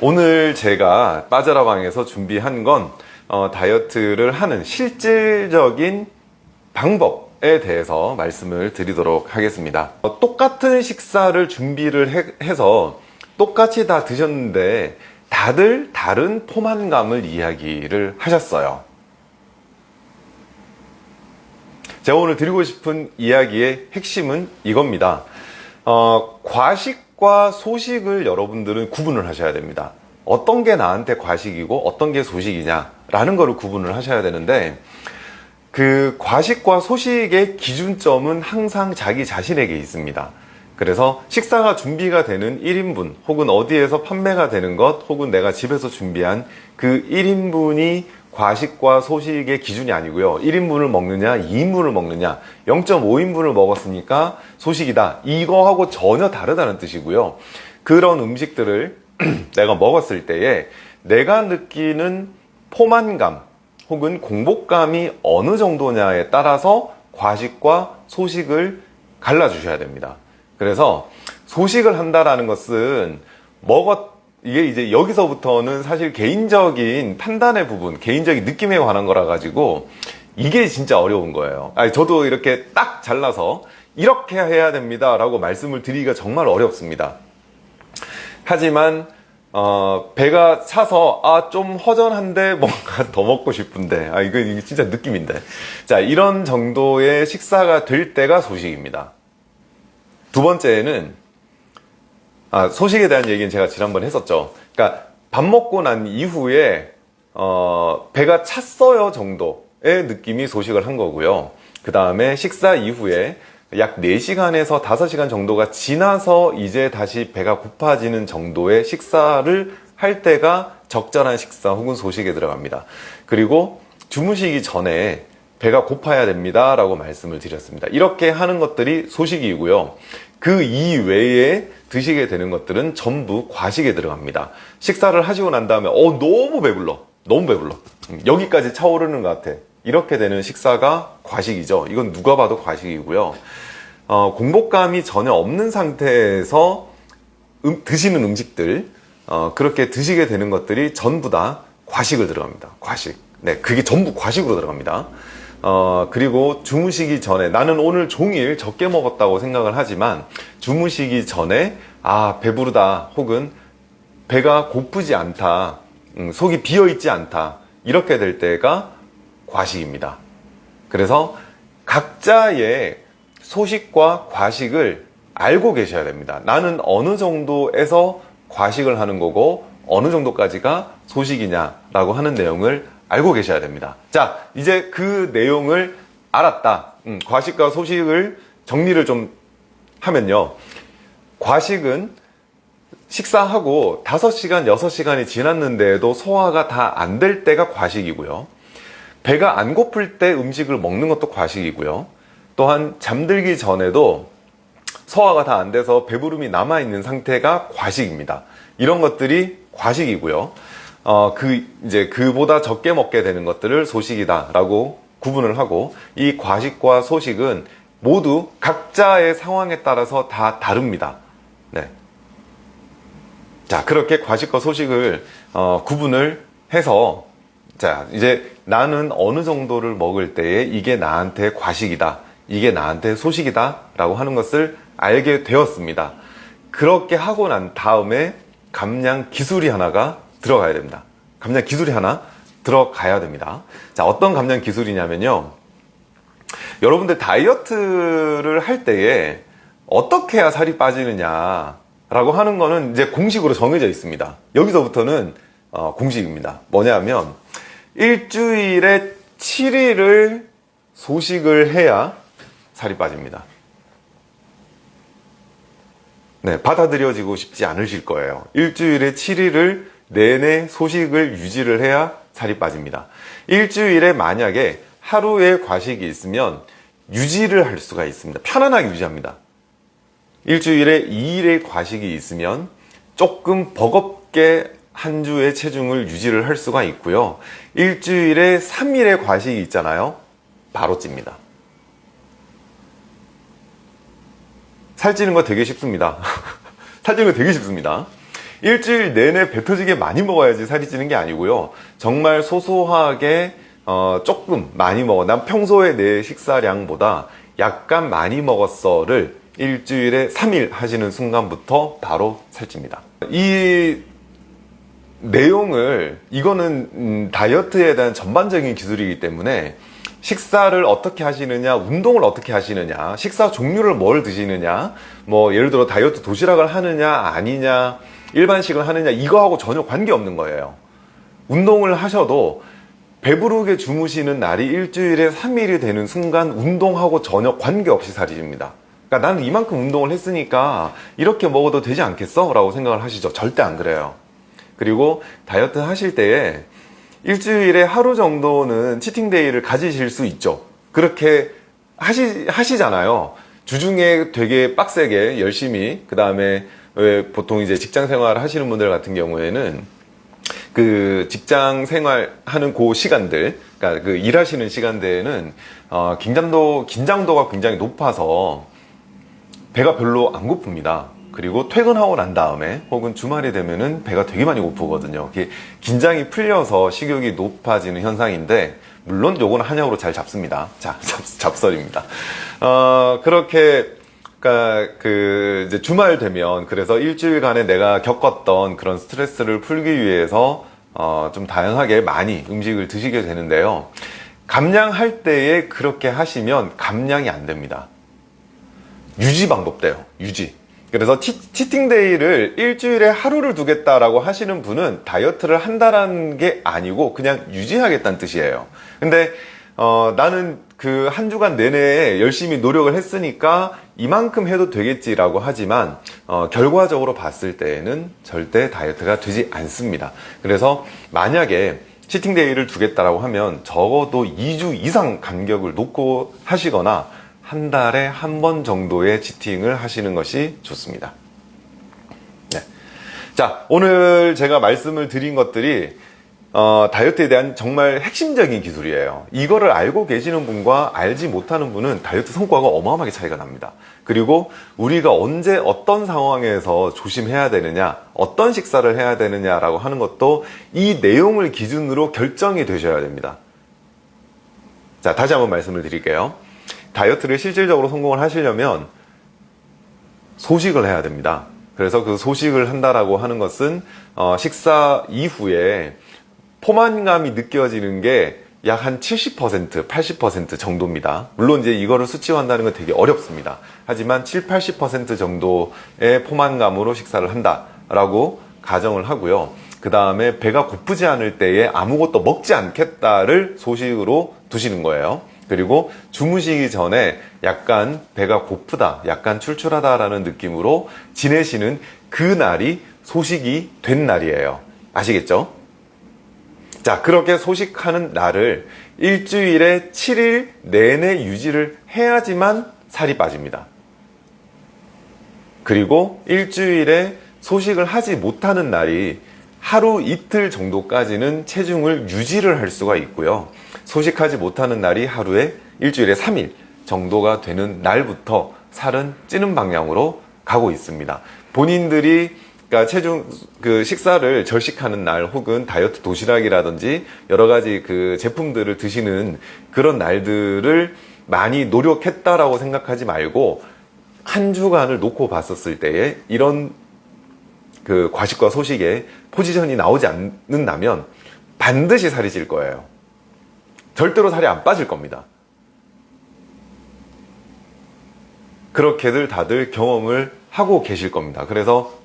오늘 제가 빠져라방에서 준비한 건 어, 다이어트를 하는 실질적인 방법에 대해서 말씀을 드리도록 하겠습니다. 어, 똑같은 식사를 준비를 해, 해서 똑같이 다 드셨는데 다들 다른 포만감을 이야기를 하셨어요. 제가 오늘 드리고 싶은 이야기의 핵심은 이겁니다. 어, 과식 과 소식을 여러분들은 구분을 하셔야 됩니다. 어떤 게 나한테 과식이고 어떤 게 소식이냐 라는 거를 구분을 하셔야 되는데 그 과식과 소식의 기준점은 항상 자기 자신에게 있습니다. 그래서 식사가 준비가 되는 1인분 혹은 어디에서 판매가 되는 것 혹은 내가 집에서 준비한 그 1인분이 과식과 소식의 기준이 아니고요. 1인분을 먹느냐 2인분을 먹느냐 0.5인분을 먹었으니까 소식이다. 이거하고 전혀 다르다는 뜻이고요. 그런 음식들을 내가 먹었을 때에 내가 느끼는 포만감 혹은 공복감이 어느 정도냐에 따라서 과식과 소식을 갈라 주셔야 됩니다. 그래서 소식을 한다라는 것은 먹었 이게 이제 여기서부터는 사실 개인적인 판단의 부분, 개인적인 느낌에 관한 거라 가지고 이게 진짜 어려운 거예요. 아니, 저도 이렇게 딱 잘라서 이렇게 해야 됩니다 라고 말씀을 드리기가 정말 어렵습니다. 하지만 어, 배가 차서 아 좀 허전한데 뭔가 더 먹고 싶은데 아 이거, 이거 진짜 느낌인데 자 이런 정도의 식사가 될 때가 소식입니다. 두 번째는 아, 소식에 대한 얘기는 제가 지난번에 했었죠. 그러니까 밥 먹고 난 이후에 어, 배가 찼어요 정도의 느낌이 소식을 한 거고요. 그 다음에 식사 이후에 약 4시간에서 5시간 정도가 지나서 이제 다시 배가 고파지는 정도의 식사를 할 때가 적절한 식사 혹은 소식에 들어갑니다. 그리고 주무시기 전에 배가 고파야 됩니다 라고 말씀을 드렸습니다. 이렇게 하는 것들이 소식이고요. 그 이외에 드시게 되는 것들은 전부 과식에 들어갑니다. 식사를 하시고 난 다음에 어 너무 배불러 너무 배불러 음, 여기까지 차오르는 것 같아 이렇게 되는 식사가 과식이죠. 이건 누가 봐도 과식이고요. 어, 공복감이 전혀 없는 상태에서 음, 드시는 음식들 어, 그렇게 드시게 되는 것들이 전부 다 과식을 들어갑니다. 과식. 네, 그게 전부 과식으로 들어갑니다. 어, 그리고 주무시기 전에 나는 오늘 종일 적게 먹었다고 생각을 하지만 주무시기 전에 아 배부르다 혹은 배가 고프지 않다 음, 속이 비어있지 않다 이렇게 될 때가 과식입니다. 그래서 각자의 소식과 과식을 알고 계셔야 됩니다. 나는 어느 정도에서 과식을 하는 거고 어느 정도까지가 소식이냐 라고 하는 내용을 알고 계셔야 됩니다. 자, 이제 그 내용을 알았다. 음, 과식과 소식을 정리를 좀 하면요. 과식은 식사하고 5시간, 6시간이 지났는데도 소화가 다 안 될 때가 과식이고요. 배가 안 고플 때 음식을 먹는 것도 과식이고요. 또한 잠들기 전에도 소화가 다 안 돼서 배부름이 남아있는 상태가 과식입니다. 이런 것들이 과식이고요. 어, 그, 이제 그보다 적게 먹게 되는 것들을 소식이다 라고 구분을 하고 이 과식과 소식은 모두 각자의 상황에 따라서 다 다릅니다. 네. 자, 그렇게 과식과 소식을 어, 구분을 해서 자, 이제 나는 어느 정도를 먹을 때에 이게 나한테 과식이다. 이게 나한테 소식이다. 라고 하는 것을 알게 되었습니다. 그렇게 하고 난 다음에 감량 기술이 하나가 들어가야 됩니다. 감량 기술이 하나 들어가야 됩니다. 자, 어떤 감량 기술이냐면요. 여러분들 다이어트를 할 때에 어떻게 해야 살이 빠지느냐 라고 하는 거는 이제 공식으로 정해져 있습니다. 여기서부터는 어, 공식입니다. 뭐냐면 일주일에 7일을 소식을 해야 살이 빠집니다. 네, 받아들여지고 싶지 않으실 거예요. 일주일에 7일을 내내 소식을 유지를 해야 살이 빠집니다. 일주일에 만약에 하루에 과식이 있으면 유지를 할 수가 있습니다. 편안하게 유지합니다. 일주일에 2일의 과식이 있으면 조금 버겁게 한 주의 체중을 유지를 할 수가 있고요. 일주일에 3일의 과식이 있잖아요. 바로 찝니다. 살찌는 거 되게 쉽습니다. 살찌는 거 되게 쉽습니다. 일주일 내내 배 터지게 많이 먹어야지 살이 찌는 게 아니고요. 정말 소소하게 어, 조금 많이 먹어. 난 평소에 내 식사량보다 약간 많이 먹었어 를 일주일에 3일 하시는 순간부터 바로 살찝니다. 이 내용을 이거는 음, 다이어트에 대한 전반적인 기술이기 때문에 식사를 어떻게 하시느냐, 운동을 어떻게 하시느냐, 식사 종류를 뭘 드시느냐, 뭐 예를 들어 다이어트 도시락을 하느냐, 아니냐, 일반식을 하느냐, 이거하고 전혀 관계없는 거예요. 운동을 하셔도 배부르게 주무시는 날이 일주일에 3일이 되는 순간 운동하고 전혀 관계없이 살이 찝니다. 그러니까 나는 이만큼 운동을 했으니까 이렇게 먹어도 되지 않겠어? 라고 생각을 하시죠. 절대 안 그래요. 그리고 다이어트 하실 때에 일주일에 하루 정도는 치팅데이를 가지실 수 있죠. 그렇게 하시, 하시잖아요. 주중에 되게 빡세게 열심히, 그 다음에 왜 보통 이제 직장 생활 하시는 분들 같은 경우에는 그 직장 생활 하는 그 시간들, 그러니까 그 일하시는 시간대에는 어, 긴장도, 긴장도가 굉장히 높아서 배가 별로 안 고픕니다. 그리고 퇴근하고 난 다음에 혹은 주말이 되면은 배가 되게 많이 고프거든요. 긴장이 풀려서 식욕이 높아지는 현상인데 물론 요거는 한약으로 잘 잡습니다. 자, 잡, 설입니다 어, 그렇게 그러니까 그 이제 주말 되면 그래서 일주일간에 내가 겪었던 그런 스트레스를 풀기 위해서 어, 좀 다양하게 많이 음식을 드시게 되는데요. 감량할 때에 그렇게 하시면 감량이 안 됩니다. 유지 방법돼요. 유지. 그래서 치, 치팅데이를 일주일에 하루를 두겠다라고 하시는 분은 다이어트를 한다라는 게 아니고 그냥 유지하겠다는 뜻이에요. 근데 어, 나는 그 한 주간 내내 열심히 노력을 했으니까 이만큼 해도 되겠지라고 하지만 어, 결과적으로 봤을 때에는 절대 다이어트가 되지 않습니다. 그래서 만약에 치팅데이를 두겠다라고 하면 적어도 2주 이상 간격을 놓고 하시거나 한 달에 한 번 정도의 치팅을 하시는 것이 좋습니다. 네. 자, 오늘 제가 말씀을 드린 것들이 어, 다이어트에 대한 정말 핵심적인 기술이에요. 이거를 알고 계시는 분과 알지 못하는 분은 다이어트 성과가 어마어마하게 차이가 납니다. 그리고 우리가 언제 어떤 상황에서 조심해야 되느냐, 어떤 식사를 해야 되느냐 라고 하는 것도 이 내용을 기준으로 결정이 되셔야 됩니다. 자, 다시 한번 말씀을 드릴게요. 다이어트를 실질적으로 성공을 하시려면 소식을 해야 됩니다. 그래서 그 소식을 한다라고 하는 것은 어, 식사 이후에 포만감이 느껴지는 게 약 한 70%, 80% 정도입니다. 물론 이제 이거를 수치화한다는 건 되게 어렵습니다. 하지만 7, 80% 정도의 포만감으로 식사를 한다라고 가정을 하고요. 그 다음에 배가 고프지 않을 때에 아무것도 먹지 않겠다를 소식으로 두시는 거예요. 그리고 주무시기 전에 약간 배가 고프다, 약간 출출하다라는 느낌으로 지내시는 그 날이 소식이 된 날이에요. 아시겠죠? 자, 그렇게 소식하는 날을 일주일에 7일 내내 유지를 해야지만 살이 빠집니다. 그리고 일주일에 소식을 하지 못하는 날이 하루 이틀 정도까지는 체중을 유지를 할 수가 있고요. 소식하지 못하는 날이 하루에 일주일에 3일 정도가 되는 날부터 살은 찌는 방향으로 가고 있습니다. 본인들이 그러니까 체중 그 식사를 절식하는 날 혹은 다이어트 도시락이라든지 여러 가지 그 제품들을 드시는 그런 날들을 많이 노력했다라고 생각하지 말고 한 주간을 놓고 봤었을 때에 이런 그 과식과 소식에 포지션이 나오지 않는다면 반드시 살이 찔 거예요. 절대로 살이 안 빠질 겁니다. 그렇게들 다들 경험을 하고 계실 겁니다. 그래서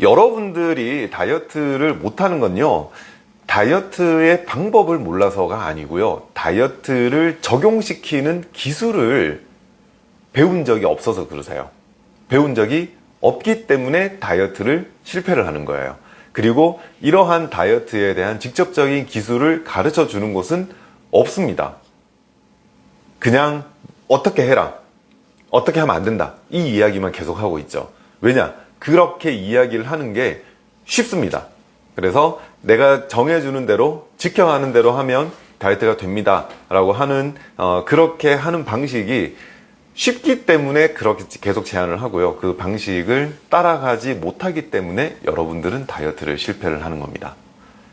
여러분들이 다이어트를 못하는 건요. 다이어트의 방법을 몰라서가 아니고요. 다이어트를 적용시키는 기술을 배운 적이 없어서 그러세요. 배운 적이 없기 때문에 다이어트를 실패를 하는 거예요. 그리고 이러한 다이어트에 대한 직접적인 기술을 가르쳐 주는 곳은 없습니다. 그냥 어떻게 해라. 어떻게 하면 안 된다. 이 이야기만 계속 하고 있죠. 왜냐? 그렇게 이야기를 하는 게 쉽습니다. 그래서 내가 정해주는 대로 지켜가는 대로 하면 다이어트가 됩니다. 라고 하는 어, 그렇게 하는 방식이 쉽기 때문에 그렇게 계속 제안을 하고요. 그 방식을 따라가지 못하기 때문에 여러분들은 다이어트를 실패를 하는 겁니다.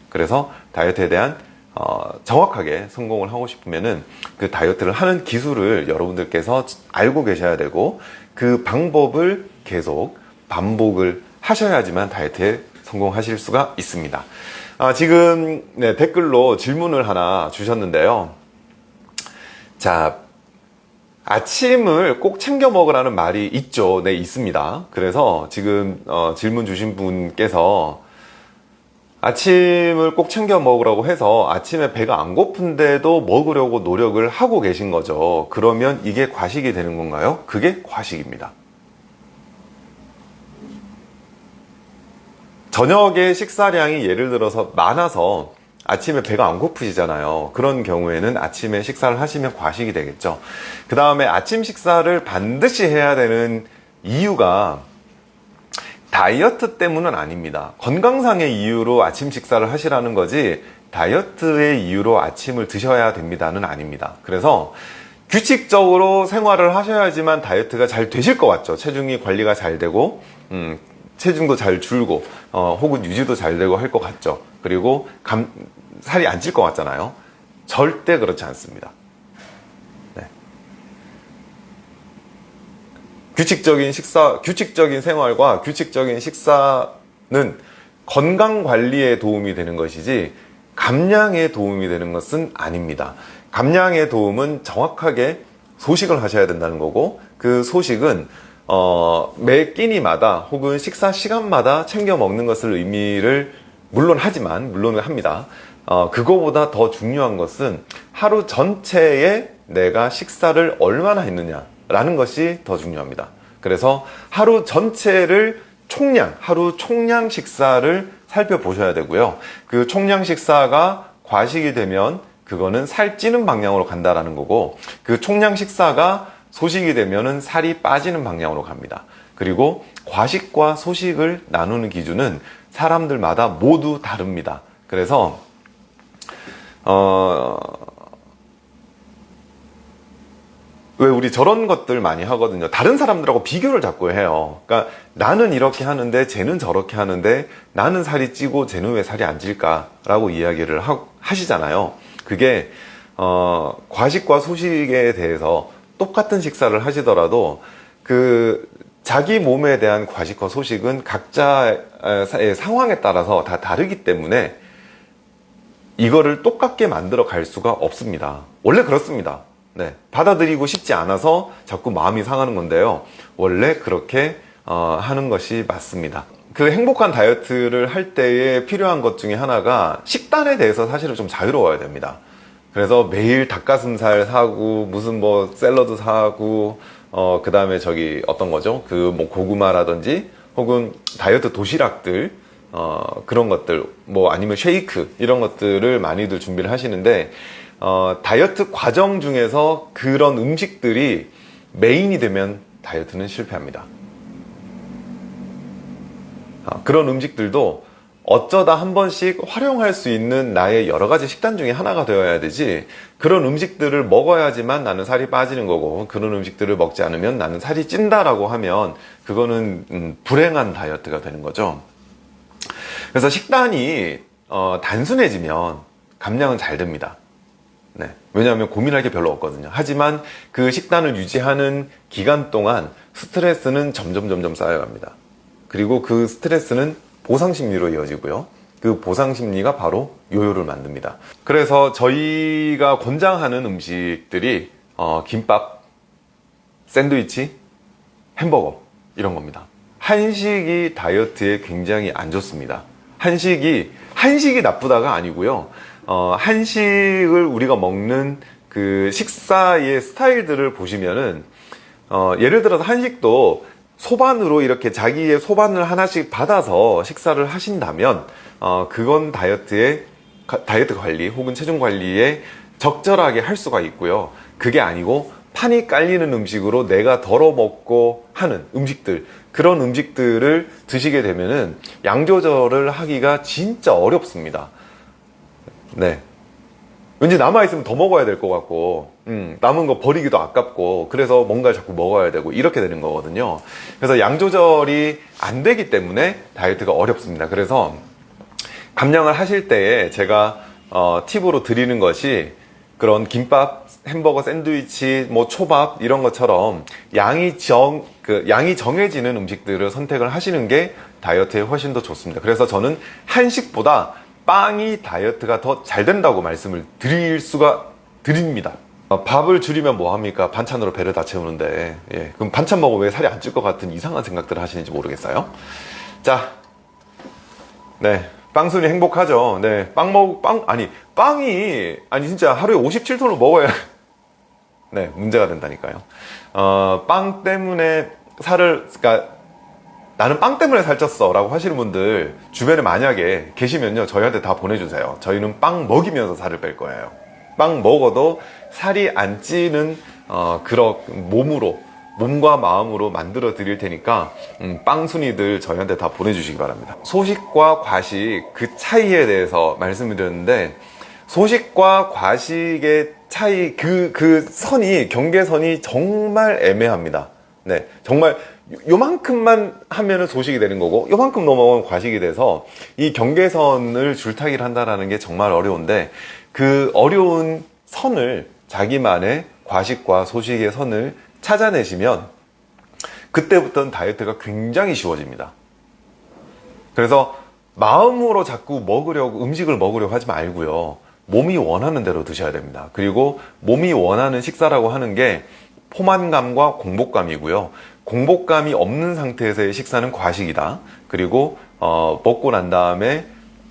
그래서 다이어트에 대한 어, 정확하게 성공을 하고 싶으면은 그 다이어트를 하는 기술을 여러분들께서 알고 계셔야 되고 그 방법을 계속 반복을 하셔야지만 다이어트에 성공하실 수가 있습니다. 아, 지금 네, 댓글로 질문을 하나 주셨는데요. 자, 아침을 꼭 챙겨 먹으라는 말이 있죠. 네, 있습니다. 그래서 지금 어, 질문 주신 분께서 아침을 꼭 챙겨 먹으라고 해서 아침에 배가 안 고픈데도 먹으려고 노력을 하고 계신 거죠. 그러면 이게 과식이 되는 건가요? 그게 과식입니다. 저녁에 식사량이 예를 들어서 많아서 아침에 배가 안 고프시잖아요. 그런 경우에는 아침에 식사를 하시면 과식이 되겠죠. 그 다음에 아침 식사를 반드시 해야 되는 이유가 다이어트 때문은 아닙니다. 건강상의 이유로 아침 식사를 하시라는 거지 다이어트의 이유로 아침을 드셔야 됩니다는 아닙니다. 그래서 규칙적으로 생활을 하셔야지만 다이어트가 잘 되실 것 같죠. 체중이 관리가 잘 되고 음, 체중도 잘 줄고 어, 혹은 유지도 잘 되고 할 것 같죠. 그리고 감, 살이 안 찔 것 같잖아요. 절대 그렇지 않습니다. 네. 규칙적인 식사, 규칙적인 생활과 규칙적인 식사는 건강 관리에 도움이 되는 것이지 감량에 도움이 되는 것은 아닙니다. 감량의 도움은 정확하게 소식을 하셔야 된다는 거고 그 소식은 어, 매 끼니마다 혹은 식사 시간마다 챙겨 먹는 것을 의미를 물론 하지만 물론은 합니다. 어, 그거보다 더 중요한 것은 하루 전체에 내가 식사를 얼마나 했느냐 라는 것이 더 중요합니다. 그래서 하루 전체를 총량, 하루 총량 식사를 살펴보셔야 되고요. 그 총량 식사가 과식이 되면 그거는 살찌는 방향으로 간다라는 거고 그 총량 식사가 소식이 되면은 살이 빠지는 방향으로 갑니다. 그리고 과식과 소식을 나누는 기준은 사람들마다 모두 다릅니다. 그래서 어, 왜 우리 저런 것들 많이 하거든요. 다른 사람들하고 비교를 자꾸 해요. 그러니까 나는 이렇게 하는데 쟤는 저렇게 하는데 나는 살이 찌고 쟤는 왜 살이 안 찔까 라고 이야기를 하, 하시잖아요. 그게 어, 과식과 소식에 대해서 똑같은 식사를 하시더라도 그 자기 몸에 대한 과식과 소식은 각자의 상황에 따라서 다 다르기 때문에 이거를 똑같게 만들어 갈 수가 없습니다. 원래 그렇습니다. 네, 받아들이고 싶지 않아서 자꾸 마음이 상하는 건데요. 원래 그렇게 어, 하는 것이 맞습니다. 그 행복한 다이어트를 할 때에 필요한 것 중에 하나가 식단에 대해서 사실은 좀 자유로워야 됩니다. 그래서 매일 닭가슴살 사고 무슨 뭐 샐러드 사고 어 그 다음에 저기 어떤 거죠? 그 뭐 고구마라든지 혹은 다이어트 도시락들 어 그런 것들 뭐 아니면 쉐이크 이런 것들을 많이들 준비를 하시는데 어 다이어트 과정 중에서 그런 음식들이 메인이 되면 다이어트는 실패합니다. 어, 그런 음식들도 어쩌다 한 번씩 활용할 수 있는 나의 여러 가지 식단 중에 하나가 되어야 되지. 그런 음식들을 먹어야지만 나는 살이 빠지는 거고 그런 음식들을 먹지 않으면 나는 살이 찐다라고 하면 그거는 음, 불행한 다이어트가 되는 거죠. 그래서 식단이 어, 단순해지면 감량은 잘 됩니다. 네. 왜냐하면 고민할 게 별로 없거든요. 하지만 그 식단을 유지하는 기간 동안 스트레스는 점점 점점 쌓여갑니다. 그리고 그 스트레스는 보상 심리로 이어지고요. 그 보상 심리가 바로 요요를 만듭니다. 그래서 저희가 권장하는 음식들이 어, 김밥, 샌드위치, 햄버거 이런 겁니다. 한식이 다이어트에 굉장히 안 좋습니다. 한식이 한식이 나쁘다가 아니고요. 어, 한식을 우리가 먹는 그 식사의 스타일들을 보시면은 어, 예를 들어서 한식도 소반으로 이렇게 자기의 소반을 하나씩 받아서 식사를 하신다면 어, 그건 다이어트에 다이어트 관리 혹은 체중 관리에 적절하게 할 수가 있고요. 그게 아니고 판이 깔리는 음식으로 내가 덜어 먹고 하는 음식들 그런 음식들을 드시게 되면은 양 조절을 하기가 진짜 어렵습니다. 네. 왠지 남아있으면 더 먹어야 될 것 같고 음, 남은 거 버리기도 아깝고 그래서 뭔가를 자꾸 먹어야 되고 이렇게 되는 거거든요. 그래서 양 조절이 안 되기 때문에 다이어트가 어렵습니다. 그래서 감량을 하실 때에 제가 어, 팁으로 드리는 것이 그런 김밥, 햄버거, 샌드위치, 뭐 초밥 이런 것처럼 양이 정, 그 양이 정해지는 음식들을 선택을 하시는 게 다이어트에 훨씬 더 좋습니다. 그래서 저는 한식보다 빵이 다이어트가 더 잘 된다고 말씀을 드릴 수가 드립니다. 어, 밥을 줄이면 뭐 합니까? 반찬으로 배를 다 채우는데 예, 그럼 반찬 먹으면 왜 살이 안 찔 것 같은 이상한 생각들을 하시는지 모르겠어요. 자, 네. 빵순이 행복하죠. 네. 빵 먹, 빵, 아니, 빵이, 아니, 진짜 하루에 57톤을 먹어야, 네, 문제가 된다니까요. 어, 빵 때문에 살을, 그니까, 나는 빵 때문에 살쪘어. 라고 하시는 분들, 주변에 만약에 계시면요, 저희한테 다 보내주세요. 저희는 빵 먹이면서 살을 뺄 거예요. 빵 먹어도 살이 안 찌는, 어, 그런 몸으로, 몸과 마음으로 만들어 드릴 테니까 음, 빵순이들 저희한테 다 보내주시기 바랍니다. 소식과 과식 그 차이에 대해서 말씀을 드렸는데 소식과 과식의 차이 그, 그 선이 경계선이 정말 애매합니다. 네, 정말 요만큼만 하면은 소식이 되는 거고 요만큼 넘어가면 과식이 돼서 이 경계선을 줄타기를 한다는 게 정말 어려운데 그 어려운 선을 자기만의 과식과 소식의 선을 찾아내시면 그때부터는 다이어트가 굉장히 쉬워집니다. 그래서 마음으로 자꾸 먹으려고 음식을 먹으려고 하지 말고요. 몸이 원하는 대로 드셔야 됩니다. 그리고 몸이 원하는 식사라고 하는 게 포만감과 공복감이고요. 공복감이 없는 상태에서의 식사는 과식이다. 그리고 어, 먹고 난 다음에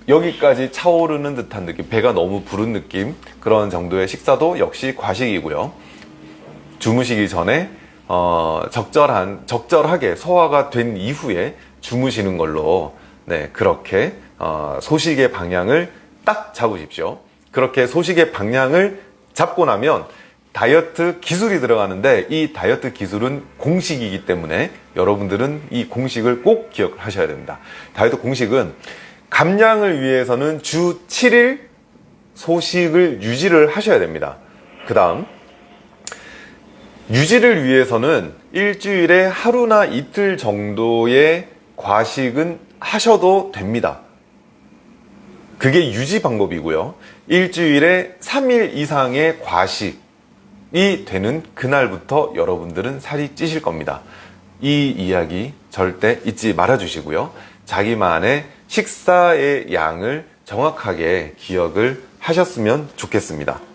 여기까지 차오르는 듯한 느낌, 배가 너무 부른 느낌 그런 정도의 식사도 역시 과식이고요. 주무시기 전에 어, 적절한 적절하게 소화가 된 이후에 주무시는 걸로 네 그렇게 어, 소식의 방향을 딱 잡으십시오. 그렇게 소식의 방향을 잡고 나면 다이어트 기술이 들어가는데 이 다이어트 기술은 공식이기 때문에 여러분들은 이 공식을 꼭 기억하셔야 됩니다. 다이어트 공식은 감량을 위해서는 주 7일 소식을 유지를 하셔야 됩니다. 그 다음 유지를 위해서는 일주일에 하루나 이틀 정도의 과식은 하셔도 됩니다. 그게 유지 방법이고요. 일주일에 3일 이상의 과식이 되는 그날부터 여러분들은 살이 찌실 겁니다. 이 이야기 절대 잊지 말아 주시고요. 자기만의 식사의 양을 정확하게 기억을 하셨으면 좋겠습니다.